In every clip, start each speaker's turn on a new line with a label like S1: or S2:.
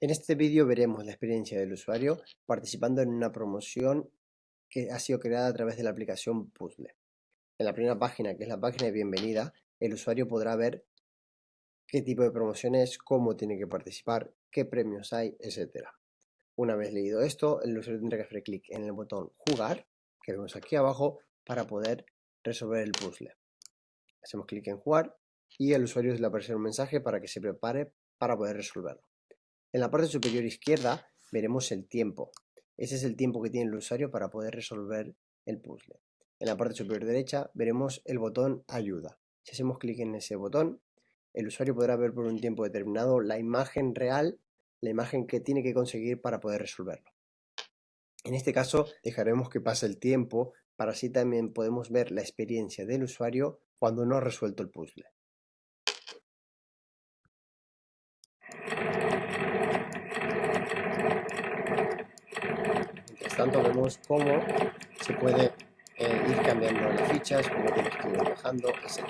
S1: En este vídeo veremos la experiencia del usuario participando en una promoción que ha sido creada a través de la aplicación Puzzle. En la primera página, que es la página de bienvenida, el usuario podrá ver qué tipo de promoción es, cómo tiene que participar, qué premios hay, etc. Una vez leído esto, el usuario tendrá que hacer clic en el botón Jugar, que vemos aquí abajo, para poder resolver el puzzle. Hacemos clic en Jugar y el usuario le aparecerá un mensaje para que se prepare para poder resolverlo. En la parte superior izquierda veremos el tiempo. Ese es el tiempo que tiene el usuario para poder resolver el puzzle. En la parte superior derecha veremos el botón ayuda. Si hacemos clic en ese botón, el usuario podrá ver por un tiempo determinado la imagen real, la imagen que tiene que conseguir para poder resolverlo. En este caso dejaremos que pase el tiempo para así también podemos ver la experiencia del usuario cuando no ha resuelto el puzzle. Tanto vemos cómo se puede eh, ir cambiando las fichas, cómo tienes que ir bajando, etc.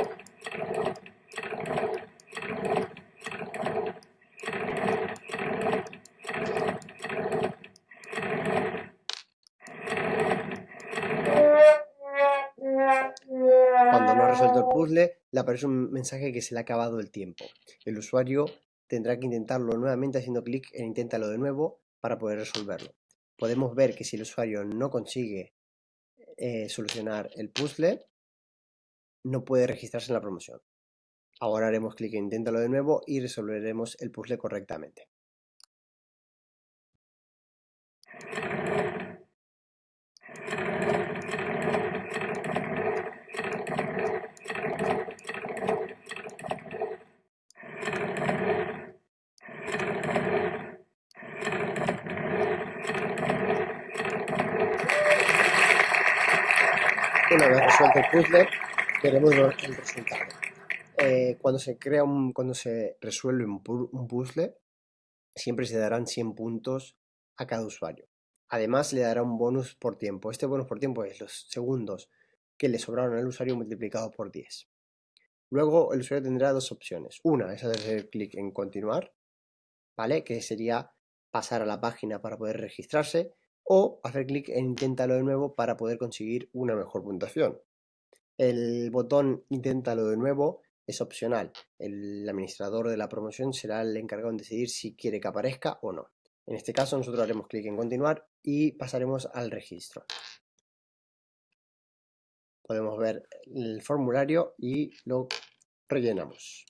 S1: Cuando no ha resuelto el puzzle, le aparece un mensaje que se le ha acabado el tiempo. El usuario tendrá que intentarlo nuevamente haciendo clic en inténtalo de nuevo para poder resolverlo podemos ver que si el usuario no consigue eh, solucionar el puzzle, no puede registrarse en la promoción. Ahora haremos clic en inténtalo de nuevo y resolveremos el puzzle correctamente. Una vez resuelto el puzzle, veremos el resultado. Eh, cuando se crea un, cuando se resuelve un, puzzle, siempre se darán 100 puntos a cada usuario. Además, le dará un bonus por tiempo. Este bonus por tiempo es los segundos que le sobraron al usuario multiplicado por 10. Luego, el usuario tendrá dos opciones. Una es hacer clic en continuar, ¿vale? Que sería pasar a la página para poder registrarse o hacer clic en inténtalo de nuevo para poder conseguir una mejor puntuación. El botón inténtalo de nuevo es opcional. El administrador de la promoción será el encargado en decidir si quiere que aparezca o no. En este caso nosotros haremos clic en continuar y pasaremos al registro. Podemos ver el formulario y lo rellenamos.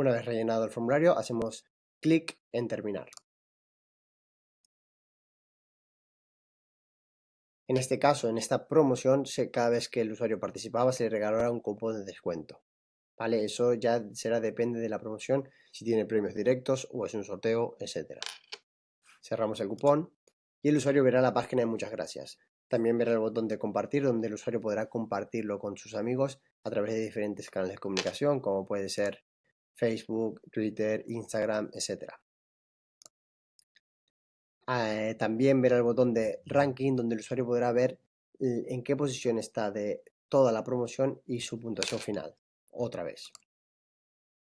S1: Una vez rellenado el formulario, hacemos clic en terminar. En este caso, en esta promoción, cada vez que el usuario participaba se le regalará un cupón de descuento. ¿Vale? Eso ya será depende de la promoción, si tiene premios directos o es un sorteo, etc. Cerramos el cupón y el usuario verá la página de muchas gracias. También verá el botón de compartir donde el usuario podrá compartirlo con sus amigos a través de diferentes canales de comunicación como puede ser Facebook, Twitter, Instagram, etc. Eh, también verá el botón de ranking donde el usuario podrá ver en qué posición está de toda la promoción y su puntuación final. Otra vez.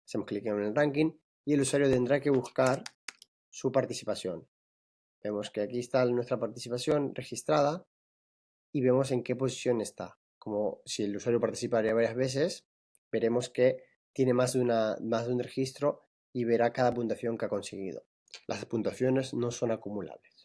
S1: Hacemos clic en el ranking y el usuario tendrá que buscar su participación. Vemos que aquí está nuestra participación registrada y vemos en qué posición está. Como si el usuario participaría varias veces, veremos que tiene más de, una, más de un registro y verá cada puntuación que ha conseguido. Las puntuaciones no son acumulables.